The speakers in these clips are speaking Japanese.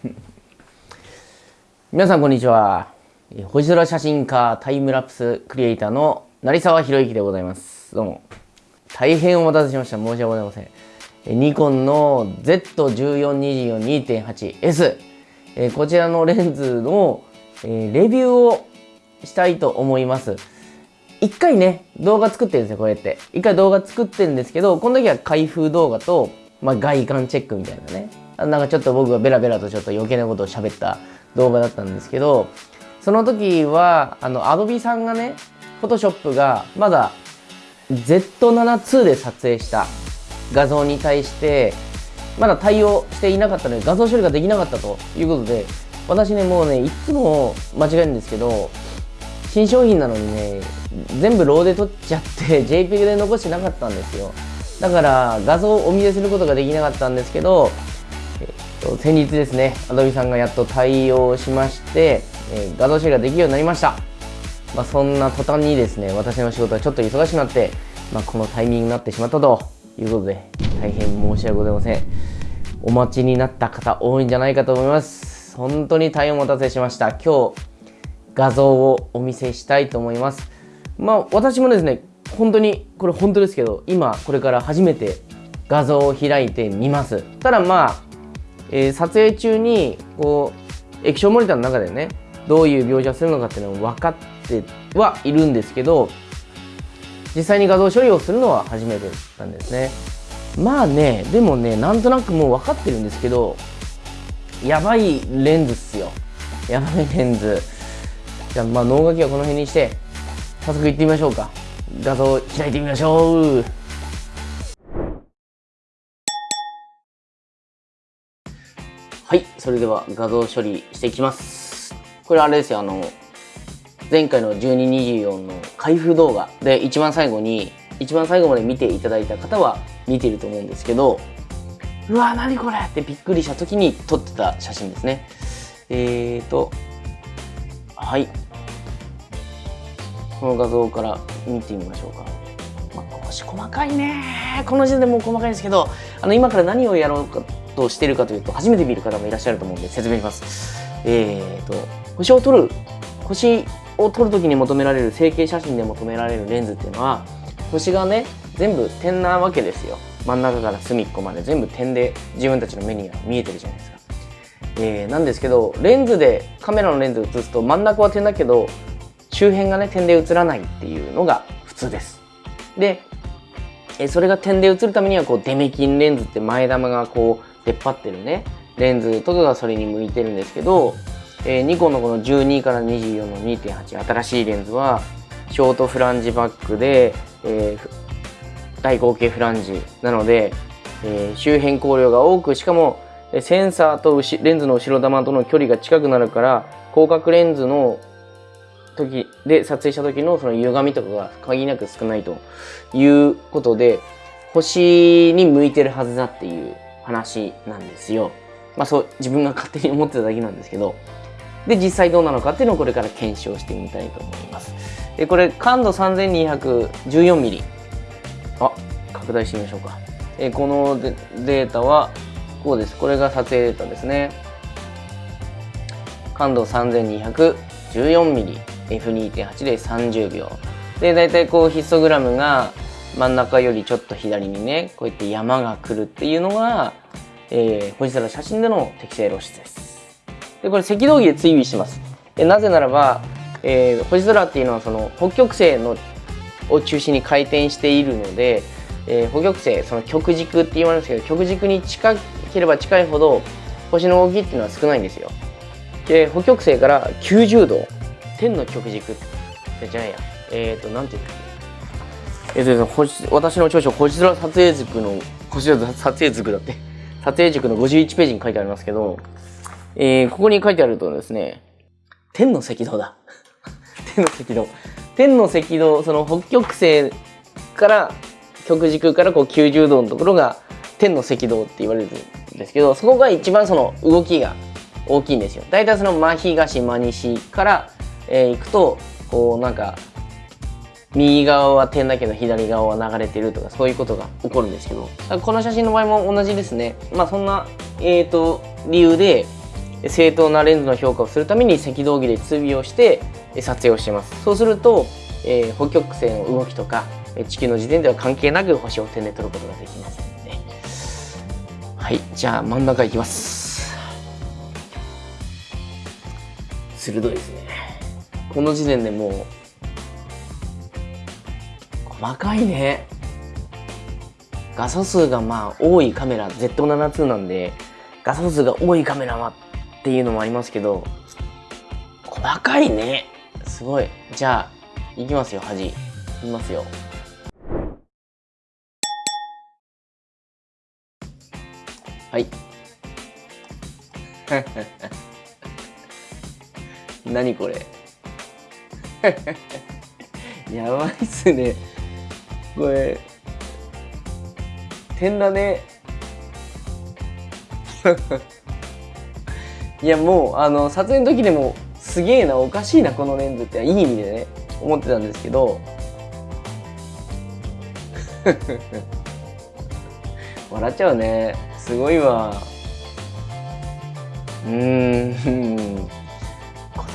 皆さんこんにちは。星空写真家タイムラプスクリエイターの成沢宏之でございます。どうも。大変お待たせしました。申し訳ございません。ニコンの Z1424-2.8S こちらのレンズのレビューをしたいと思います。一回ね動画作ってるんですよこうやって。一回動画作ってるんですけどこの時は開封動画と、まあ、外観チェックみたいなね。なんかちょっと僕がベラベラとちょっと余計なことを喋った動画だったんですけどその時はあのアドビさんがねフォトショップがまだ Z7-2 で撮影した画像に対してまだ対応していなかったので画像処理ができなかったということで私ねもうねいつも間違えるんですけど新商品なのにね全部ローで撮っちゃって JPEG で残してなかったんですよ。だから画像をお見せすることができなかったんですけど、と、先日ですね Adobe さんがやっと対応しまして、えー、画像処理ができるようになりました。まあ、そんな途端にですね私の仕事はちょっと忙しくなって、まあ、このタイミングになってしまったということで大変申し訳ございません。お待ちになった方多いんじゃないかと思います。本当に大変お待たせしました。今日画像をお見せしたいと思います。まあ私もですね本当にこれ本当ですけど今これから初めて画像を開いてみます。ただまあ、えー、撮影中にこう液晶モニターの中でねどういう描写するのかっていうのを分かってはいるんですけど実際に画像処理をするのは初めてなんですね。まあねでもねなんとなくもう分かってるんですけどやばいレンズっすよ。やばいレンズ。じゃあまあ脳書きはこの辺にして早速いってみましょうか。画像を開いてみましょう。はいそれでは画像処理していきます。これあれですよあの前回の1224の開封動画で一番最後に一番最後まで見ていただいた方は見ていると思うんですけどうわ何これ？ってびっくりした時に撮ってた写真ですね。えーとはい。この画像から見てみましょうか、まあ、少し細かいね。この時点でもう細かいんですけどあの今から何をやろうかとしてるかというと初めて見る方もいらっしゃると思うんで説明します。えーと星を撮る星を撮るときに求められる成形写真で求められるレンズっていうのは星がね全部点なわけですよ。真ん中から隅っこまで。全部点で自分たちの目には見えてるじゃないですか、えー、なんですけどレンズでカメラのレンズ映すと真ん中は点だけど周辺がね点で映らないっていうのが普通です。でえそれが点で映るためにはこうデメキンレンズって前玉がこう出っ張ってるね。レンズとかがそれに向いてるんですけどえー、ニコンのこの12から24の2.8新しいレンズはショートフランジバックで、えー、大口径フランジなので、えー、周辺光量が多くしかもセンサーとレンズの後ろ玉との距離が近くなるから広角レンズの時で撮影した時のその歪みとかが限りなく少ないということで星に向いてるはずだっていう話なんですよ。まあそう自分が勝手に思ってただけなんですけど。で実際どうなのかっていうのをこれから検証してみたいと思います。でこれ感度 3214mm あ拡大してみましょうか。えこのデータはこうです。これが撮影データですね。感度 3214mmF2.8 で30秒。で大体こうヒストグラムが真ん中よりちょっと左にねこうやって山が来るっていうのが、えー、星空写真での適正露出ですでこれ赤道儀で追尾します。えなぜならば、えー、星空っていうのはその北極星のを中心に回転しているので、えー、北極星その極軸って言われるんですけど極軸に近ければ近いほど星の動きっていうのは少ないんですよ。で北極星から90度天の極軸じゃないやえっ、ー、となんていうんえっ、ー、と星私の長所星空撮影塾の星空撮影塾だって 撮影塾の51ページに書いてありますけどえー、ここに書いてあるとですね、天の赤道だ。天の赤道。天の赤道、その北極星から極軸からこう90度のところが天の赤道って言われるんですけど、そこが一番その動きが大きいんですよ。大体その真東、真西から、えー、行くと、こうなんか、右側は点だけど左側は流れてるとかそういうことが起こるんですけど。この写真の場合も同じですね。まあそんな、えーと理由で正当なレンズの評価をするために赤道儀で追尾をして撮影をしてます。そうすると、えー、北極星の動きとか地球の時点では関係なく星を点で撮ることができますので。はいじゃあ真ん中いきます。鋭いですね。この時点でもう細かいね。画素数がまあ多いカメラ Z72 なんで画素数が多いカメラはっていうのもありますけど細かいね。すごい。じゃあいきますよ端いきますよ。はい。何これ。やばいっすね。これ点だね。いやもうあの撮影の時でもすげえなおかしいなこのレンズっていい意味でね思ってたんですけど。笑っちゃうね。すごいわ。うん。言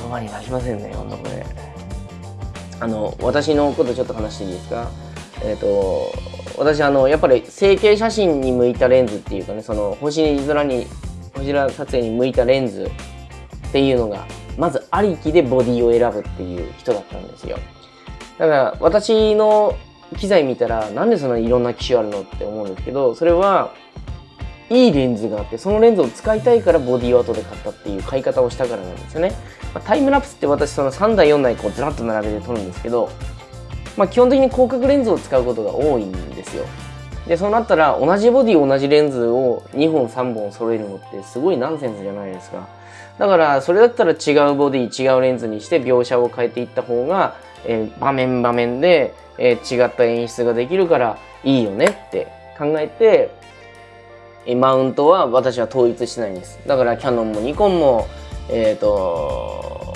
葉に出しませんねほんとこれ。あの私のことちょっと話していいですか？えっ、ー、と私あのやっぱり成形写真に向いたレンズっていうかねその星空に星空撮影に向いたレンズっていうのがまずありきでボディを選ぶっていう人だったんですよ。だから私の機材見たらなんでそんないろんな機種あるのって思うんですけどそれはいいレンズがあってそのレンズを使いたいからボディを後で買ったっていう買い方をしたからなんですよね、まあ、タイムラプスって私その3台4台こうずらっと並べて撮るんですけどまあ、基本的に広角レンズを使うことが多いんですよ。でそうなったら同じボディ同じレンズを2本3本揃えるのってすごいナンセンスじゃないですか。だからそれだったら違うボディ違うレンズにして描写を変えていった方が、えー、場面場面で、えー、違った演出ができるからいいよねって考えて、え、マウントは私は統一してないんです。だからキャノンもニコンもえっ、と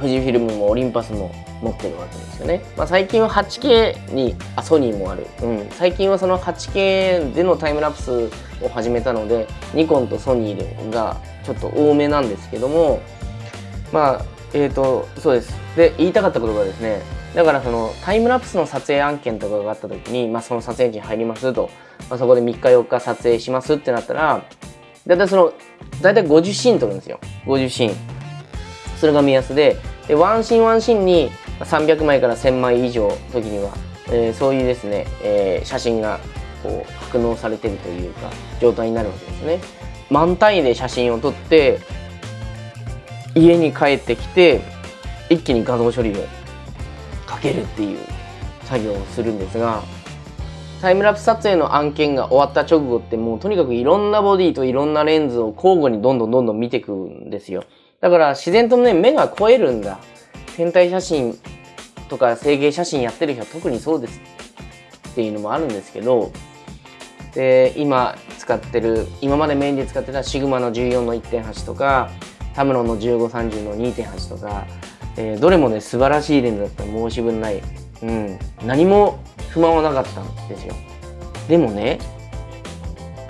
富士フィルムもオリンパスも持ってるわけですよね。まあ、最近は 8K にあソニーもある、うん、最近はその 8K でのタイムラプスを始めたのでニコンとソニーがちょっと多めなんですけどもまあえっ、ー、とそうです。で言いたかったことがですねだからそのタイムラプスの撮影案件とかがあった時に、まあ、その撮影時に入りますと、まあ、そこで3日4日撮影しますってなったらだいたいそのだいたい50シーン撮るんですよ。50シーン。それが目安ででワンシーンワンシーンに300枚から1000枚以上の時には、えー、そういうですね、えー、写真がこう格納されてるというか状態になるわけですね。満単位で写真を撮って家に帰ってきて一気に画像処理をかけるっていう作業をするんですがタイムラプス撮影の案件が終わった直後ってもうとにかくいろんなボディといろんなレンズを交互にどんどんどんどん見ていくんですよだから自然とね目が超えるんだ天体写真とか整形写真やってる人は特にそうですっていうのもあるんですけどで今使ってる今までメインで使ってたシグマの14の1.8とかタムロンの1530の2.8とか、えー、どれもね素晴らしいレンズだったら申し分ない、うん、何も不満はなかったんですよ。でもね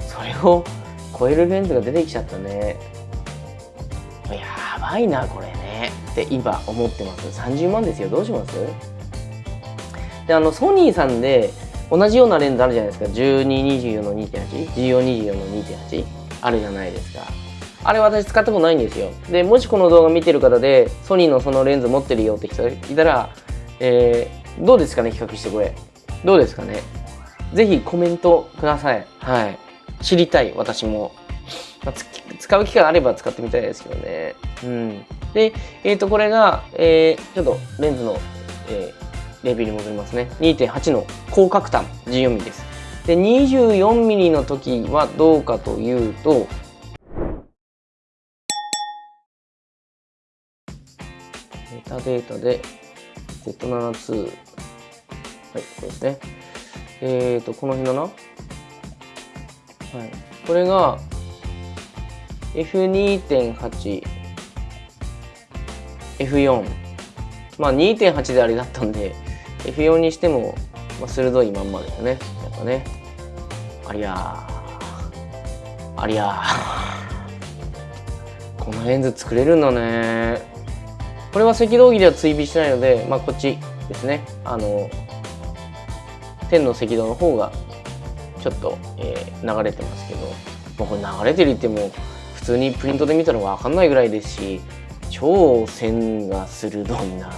それを超えるレンズが出てきちゃったね。やばいなこれ。って今思ってます。30万ですよ。どうします？であのソニーさんで同じようなレンズあるじゃないですか。1224の2.81424の2.8あるじゃないですか。あれ私使ったことないんですよ。でもしこの動画見てる方でソニーのそのレンズ持ってるよって人いたら、えー、どうですかね？比較してこれ。どうですかね？ぜひコメントください。はい。知りたい。私も、まあ、使う機会あれば使ってみたいですけどねうんで、えっ、ー、と、これが、えー、ちょっとレンズの、えー、レビューに戻りますね。2.8の広角端 14mm です。で、24mm の時はどうかというと、メタデータで Z72 はい、これですね。えっ、ー、と、この辺だな。はい。これが F2.8 F4 まあ2.8であれだったんで F4 にしても、まあ、鋭いまんまですね。やっぱね。ありゃありゃこ このレンズ作れるんだね。これは赤道儀では追尾してないので、まあ、こっちですね。あの天の赤道の方がちょっと、えー、流れてますけど、まあ、これ流れてるっても通にプリントで見たら分かんないぐらいですし超線が鋭いな。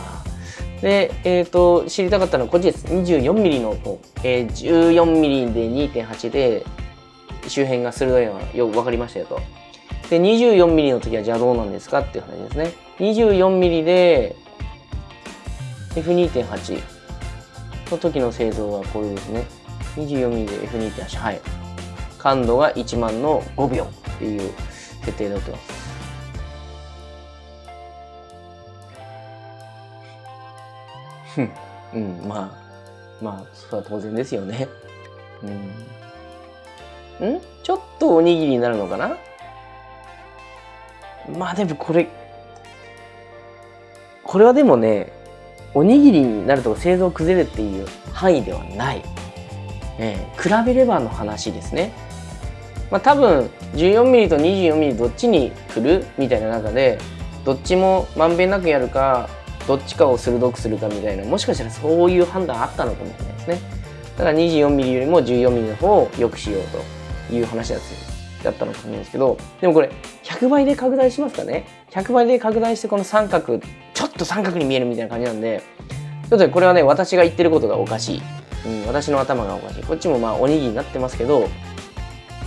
で、えーと、知りたかったのはこっちです。24mm の方、えー、14mm で2.8で周辺が鋭いのがよく分かりましたよと。で 24mm の時はじゃあどうなんですかっていう話ですね。24mm で F2.8 の時の製造はこれですね。24mm で F2.8 はい。感度が1万の5秒っていう設定になってますふん。うんまあまあそれは当然ですよね。うん。ん？ちょっとおにぎりになるのかな？まあでもこれこれはでもねおにぎりになると製造崩れるっていう範囲ではない、えー、比べればの話ですねまあ多分 14mm と 24mm どっちに来るみたいな中でどっちもまんべんなくやるかどっちかを鋭くするかみたいなもしかしたらそういう判断あったのかもしれないですね。だから 24mm よりも 14mm の方を良くしようという話だったのかもしれないですけどでもこれ100倍で拡大しますかね？100倍で拡大してこの三角ちょっと三角に見えるみたいな感じなんでちょっとこれはね私が言ってることがおかしい、うん、私の頭がおかしい。こっちもまあおにぎりになってますけど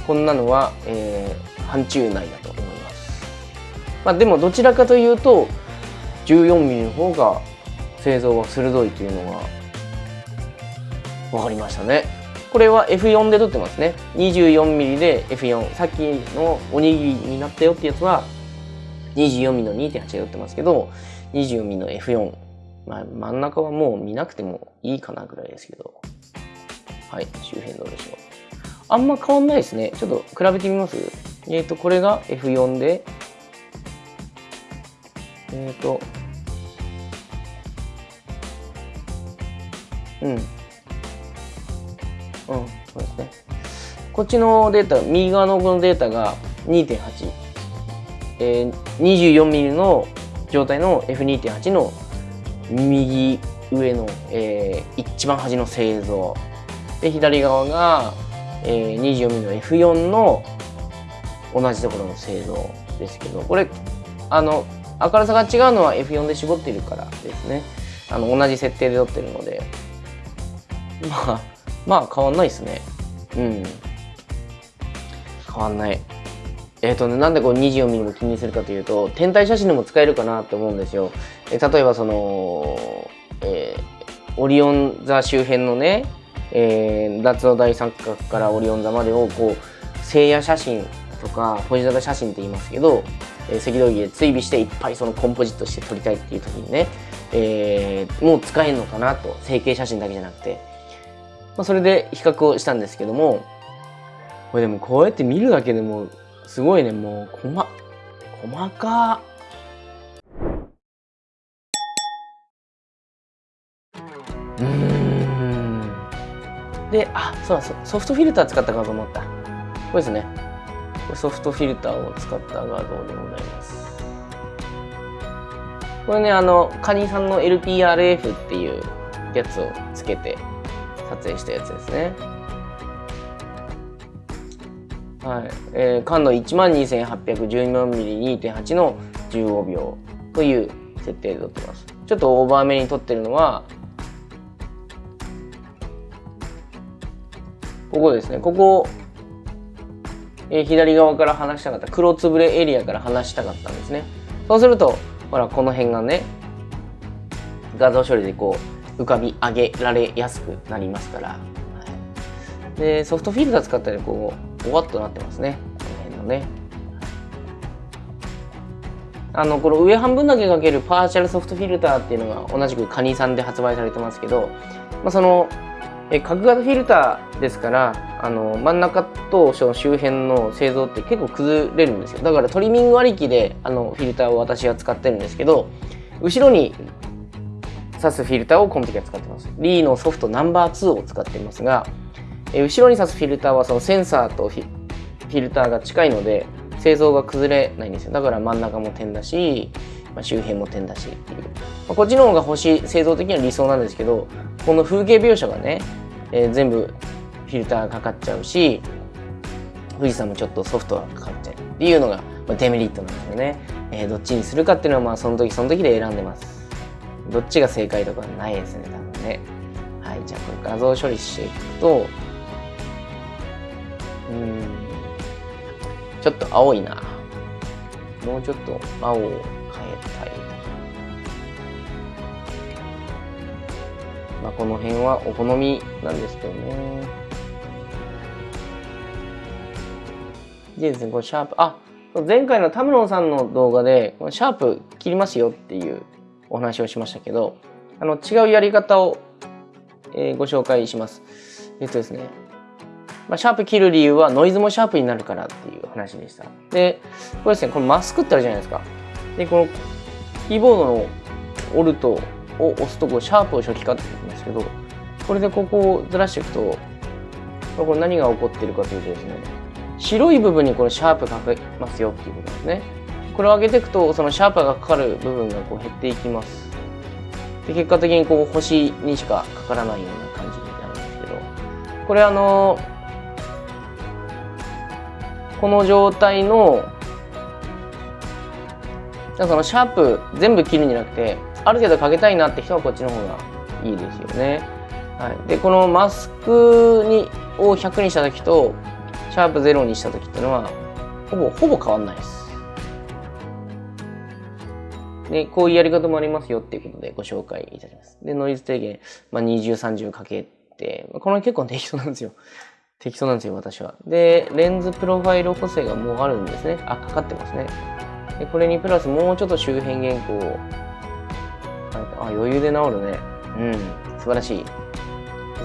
こんなのは、えー、範疇内だと思います。まあでもどちらかというと 14mm の方が製造が鋭いというのが分かりましたね。これは F4 で撮ってますね。24mm で F4 さっきのおにぎりになったよってやつは 24mm の2.8で撮ってますけど 24mm の F4 まあ、真ん中はもう見なくてもいいかなぐらいですけど。はい周辺どうでしょう。あんま変わんないですねちょっと比べてみます？えっ、ー、とこれが F4 でえっ、ー、とうんうん、そうですね。こっちのデータ、右側のこのデータが2.8。えー、24mm の状態の F2.8 の右上の、えー、一番端の製造。で、左側が、えー、24mm の F4 の同じところの製造ですけど、これ、あの、明るさが違うのは F4 で絞ってるからですね。あの、同じ設定で撮ってるので。まあ、まあ変わんないですねうん変わんないえっ、ー、とねなんでこう24ミリも気にするかというと天体写真でも使えるかなって思うんですよえ例えばその、えー、オリオン座周辺のね、えー、夏の大三角からオリオン座までをこう星夜写真とかポジザダ写真って言いますけど、えー、赤道儀で追尾していっぱいそのコンポジットして撮りたいっていう時にね、えー、もう使えるのかなと成形写真だけじゃなくて。まあ、それで比較をしたんですけどもこれでもこうやって見るだけでもすごいね。もう細細か。うん。であそうだソフトフィルター使った画像もあったこれですねソフトフィルターを使った画像でございますこれねあのカニさんの LPRF っていうやつをつけて撮影したやつですね。はい。えー、感度 12,814mm2.8 の15秒という設定で撮ってます。ちょっとオーバーめに撮ってるのは、ここですね。ここ、えー、左側から離したかった。黒つぶれエリアから離したかったんですね。そうすると、ほら、この辺がね、画像処理でこう、浮かび上げられやすくなりますから、でソフトフィルター使ったらこうおわっとなってますねこの辺のねあのこの上半分だけかけるパーシャルソフトフィルターっていうのが同じくカニさんで発売されてますけど、まあ、そのえ角型フィルターですからあの真ん中とその周辺の製造って結構崩れるんですよだからトリミングありきであのフィルターを私は使ってるんですけど後ろに挿すフィルターをこの時は使ってます。リーのソフトナンバー2を使ってますが、え後ろに挿すフィルターはそのセンサーとフィルターが近いので、製造が崩れないんですよだから真ん中も点だし、まあ、周辺も点だしっていう、まあ、こっちの方が星製造的には理想なんですけどこの風景描写がね、えー、全部フィルターがかかっちゃうし富士山もちょっとソフトがかかっちゃうっていうのがデメリットなんですよね、えー、どっちにするかっていうのはまあその時その時で選んでます。どっちが正解とかないですね多分ね。はいじゃあこれ画像処理していくとうんちょっと青いな。もうちょっと青を変えたいまあこの辺はお好みなんですけどねでですねこのシャープあ前回の田室さんの動画でこのシャープ切りますよっていうお話をしましたけどあの違うやり方を、えー、ご紹介しますえっとですねまあ、シャープ切る理由はノイズもシャープになるからっていう話でした。で、これですね、このマスクってあるじゃないですか。で、このキーボードのオルトを押すとこうシャープを初期化って言うんですけど、これでここをずらしていくと、これ何が起こってるかというとですね、白い部分にこのシャープかけますよっていうことですね。これを上げていくと、そのシャープがかかる部分がこう減っていきます。で結果的にこう星にしかかからないような感じになるんですけど、これあのこの状態のそのシャープ全部切るんじゃなくてある程度かけたいなって人はこっちの方がいいですよね。はい、でこのマスクにを100にした時とシャープ0にした時っていうのはほぼほぼ変わんないです。でこういうやり方もありますよっていうことでご紹介いたします。でノイズ低減、まあ、20、30かけてこれ結構適当なんですよ。適当なんですよ、私は。で、レンズプロファイル補正がもうあるんですね。あ、かかってますね。で、これにプラスもうちょっと周辺原稿を。あ、余裕で治るね。うん、素晴らしい。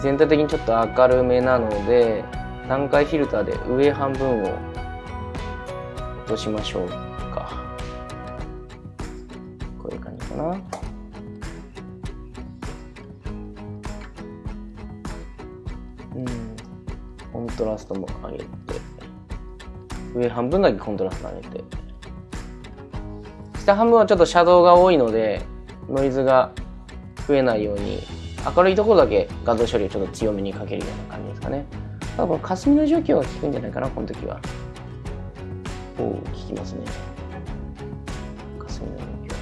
全体的にちょっと明るめなので、段階フィルターで上半分を落としましょうか。こういう感じかなうん。コントラストも上げて上半分だけコントラスト上げて下半分はちょっとシャドウが多いのでノイズが増えないように明るいところだけ画像処理をちょっと強めにかけるような感じですかね。ただこの霞の除去が効くんじゃないかなこの時は。おお効きますね。霞の除去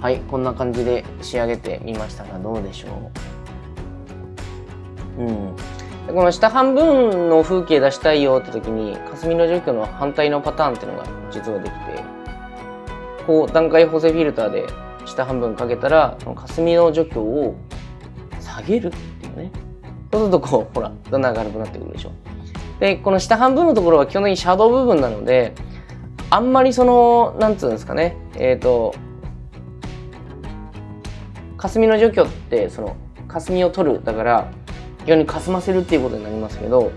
は。いこんな感じで仕上げてみましたがどうでしょう。うん。この下半分の風景出したいよって時に霞の除去の反対のパターンっていうのが実はできてこう段階補正フィルターで下半分かけたらこの霞の除去を下げるっていうね。そうするとこうほらだんだん明るくなってくるでしょ。でこの下半分のところは基本的にシャドウ部分なのであんまりそのなんつうんですかね。えっ、ー、と霞の除去ってその霞を取るだから逆にかすませるっていうことになりますけど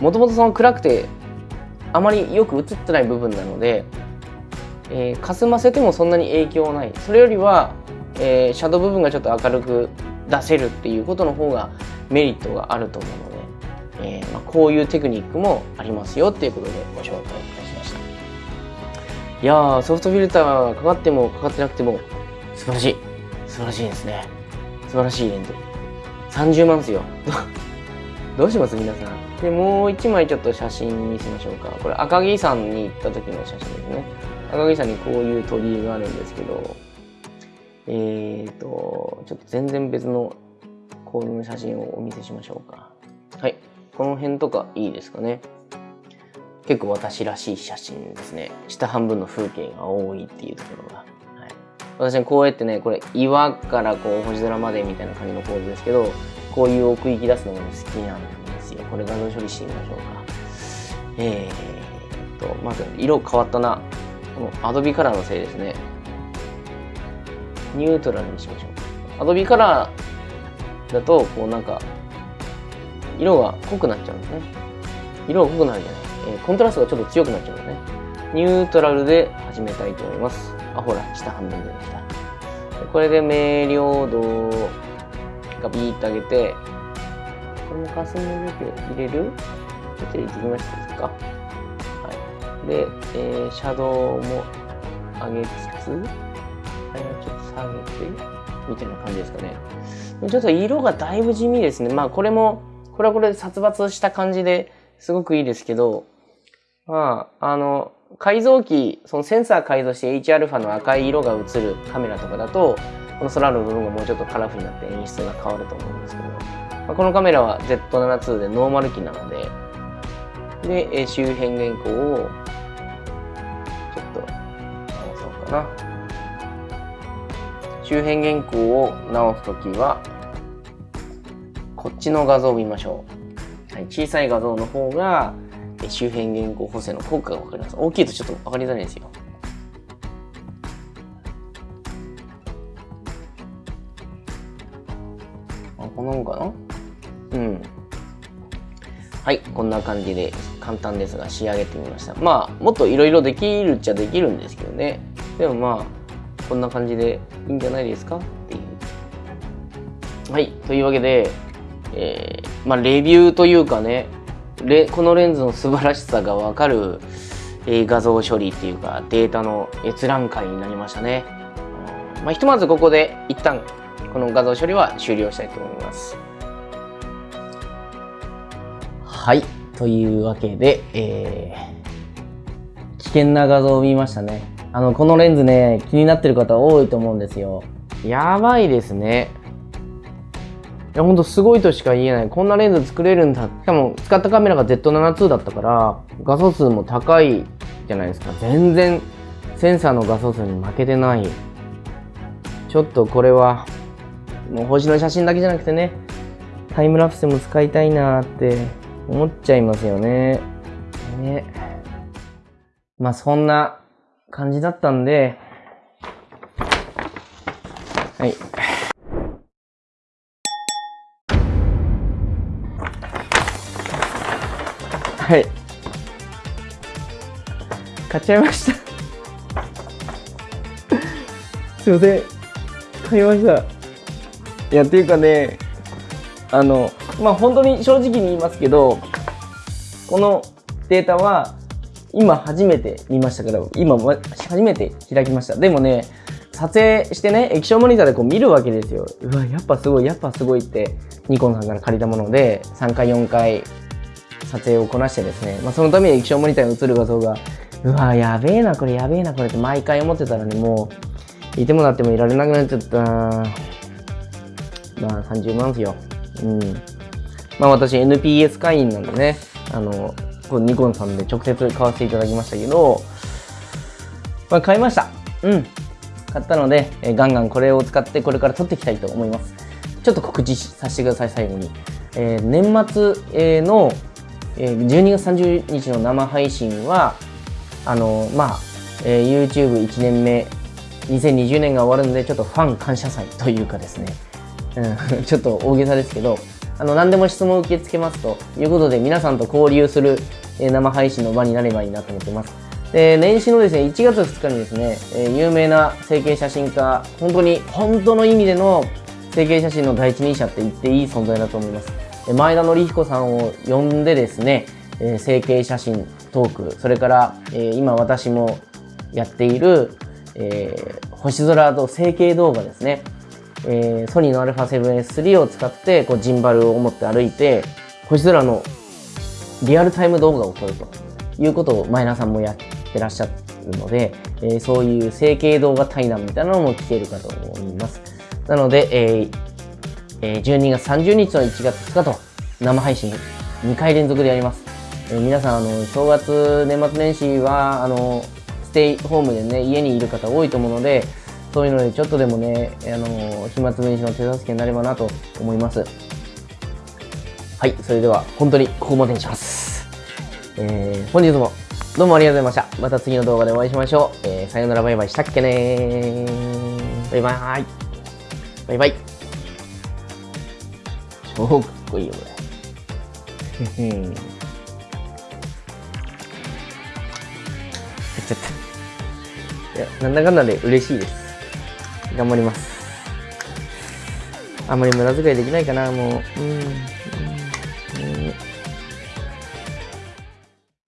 もともとその暗くてあまりよく映ってない部分なので、えー、かすませてもそんなに影響ないそれよりは、えー、シャドウ部分がちょっと明るく出せるっていうことの方がメリットがあると思うので、えーまあ、こういうテクニックもありますよっていうことでご紹介いたしましたいやーソフトフィルターがかかってもかかってなくても素晴らしい素晴らしいですね素晴らしいレンズ30万ですよ。どうします皆さん。で、もう一枚ちょっと写真にしましょうか。これ赤城山に行った時の写真ですね。赤城山にこういう鳥居があるんですけど、えーと、ちょっと全然別のこういう写真をお見せしましょうか。はい。この辺とかいいですかね。結構私らしい写真ですね。下半分の風景が多いっていうところが。私はこうやってねこれ岩からこう星空までみたいな感じの構図ですけどこういう奥行き出すのが、好きなんですよこれ画像処理してみましょうかえー、っとまず色変わったなこのアドビカラーのせいですね。ニュートラルにしましょう。アドビカラーだとこうなんか色が濃くなっちゃうんですね。色が濃くなるじゃない、えー、コントラストがちょっと強くなっちゃうんですね。ニュートラルで始めたいと思います。あ、ほら、下半分出てきた。これで明瞭度がビーッと上げて、これも霞の除去入れる？ちょっと入れてきましたか？で、えー、シャドウも上げつつ、ちょっと下げて、みたいな感じですかね。ちょっと色がだいぶ地味ですね。まあこれも、これはこれで殺伐した感じですごくいいですけど、まあ、あの、改造機、そのセンサー改造して Hα の赤い色が映るカメラとかだと、この空の部分がもうちょっとカラフルになって演出が変わると思うんですけど、まあ、このカメラは Z7-2 でノーマル機なので、で、周辺原稿を、周辺原稿を直すときは、こっちの画像を見ましょう。はい、小さい画像の方が、周辺原稿補正の効果がわかります。大きいとちょっとわかりづらいですよ。あ、こんなもんかな？うん。はい、こんな感じで簡単ですが仕上げてみました。まあ、もっといろいろできるっちゃできるんですけどね。でもまあ、こんな感じでいいんじゃないですか？っていう。はい、というわけで、えー、まあ、レビューというかね、レこのレンズの素晴らしさがわかる、えー、画像処理っていうかデータの閲覧会になりましたね。まあ、ひとまずここで一旦この画像処理は終了したいと思います。はい。というわけで、えー、危険な画像を見ましたね。あの、このレンズね、気になってる方多いと思うんですよ。やばいですね。いや、ほんとすごいとしか言えない。こんなレンズ作れるんだ。しかも、使ったカメラが Z7-2 だったから、画素数も高いじゃないですか。全然、センサーの画素数に負けてない。ちょっとこれは、もう星の写真だけじゃなくてね、タイムラプスも使いたいなって思っちゃいますよね。ね。まあそんな感じだったんで、はい。はい。買っちゃいましたすいません。買いました。いや、っていうかね、あの、まあ、本当に正直に言いますけど、このデータは、今初めて見ましたけど、今初めて開きました。でもね、撮影してね、液晶モニターでこう見るわけですよ。うわ、やっぱすごい、やっぱすごいって、ニコンさんから借りたもので、3回4回撮影をこなしてですね、まあ、そのために液晶モニターに映る画像が、うわ、やべえな、これやべえな、これって毎回思ってたらね、もう、いてもなってもいられなくなっちゃった。まあ、30万ですよ。うん。まあ、私、NPS 会員なんでね、あの、ニコンさんで直接買わせていただきましたけど、まあ、買いました。うん。買ったので、えガンガンこれを使ってこれから撮っていきたいと思います。ちょっと告知させてください、最後に。えー、年末の12月30日の生配信は、あの、まあ、えー、YouTube1 年目、2020年が終わるので、ちょっとファン感謝祭というかですね、うん、ちょっと大げさですけど、あの、何でも質問を受け付けますということで、皆さんと交流する、え、生配信の場になればいいなと思っています。で、年始のですね、1月2日にですね、え、有名な整形写真家、本当に、本当の意味での整形写真の第一人者って言っていい存在だと思います。前田紀彦さんを呼んでですね、え、整形写真トーク、それから、え、今私もやっている、えー、星空と整形動画ですね。えー、ソニーの α7S3 を使ってこうジンバルを持って歩いて星空のリアルタイム動画を撮るということを前田さんもやってらっしゃるので、えー、そういう整形動画対談みたいなのも聞けるかと思います。なので、えー、えー、12月30日の1月2日と生配信2回連続でやります。えー、皆さん、あの、正月、年末年始は、あの、ステイホームでね、家にいる方多いと思うので、そういうのでちょっとでもね、あの、暇つぶしの手助けになればなと思います。はい、それでは本当にここまでにします。えー、本日もどうもありがとうございました。また次の動画でお会いしましょう。えー、さよならバイバイしたっけねーバイバーイ。バイバイ。超かっこいいよ、これ。やっちゃった。いや、なんだかんだで嬉しいです。頑張ります。あんまり無駄遣いできないかな、もう。うん。